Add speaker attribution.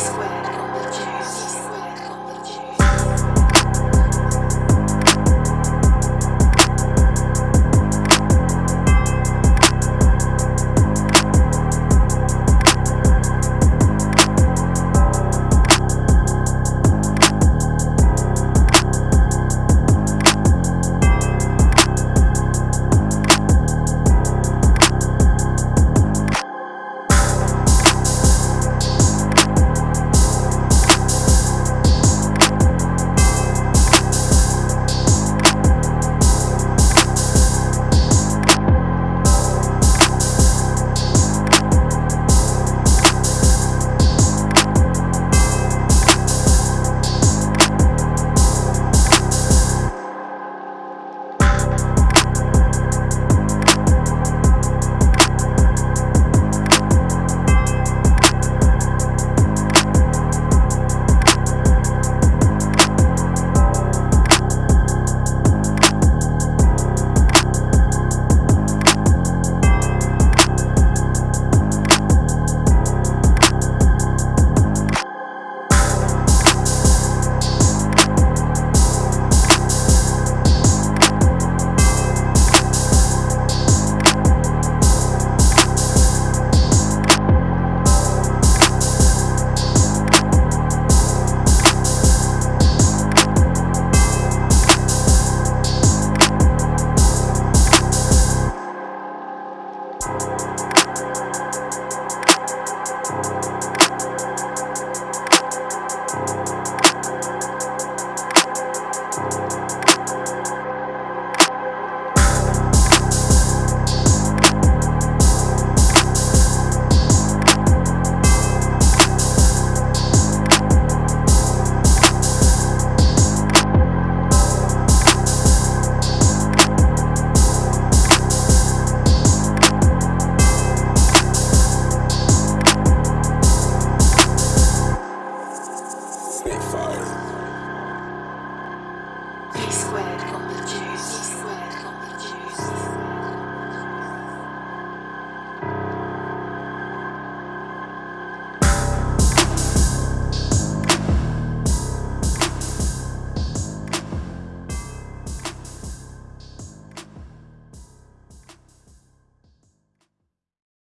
Speaker 1: square. Spitfire.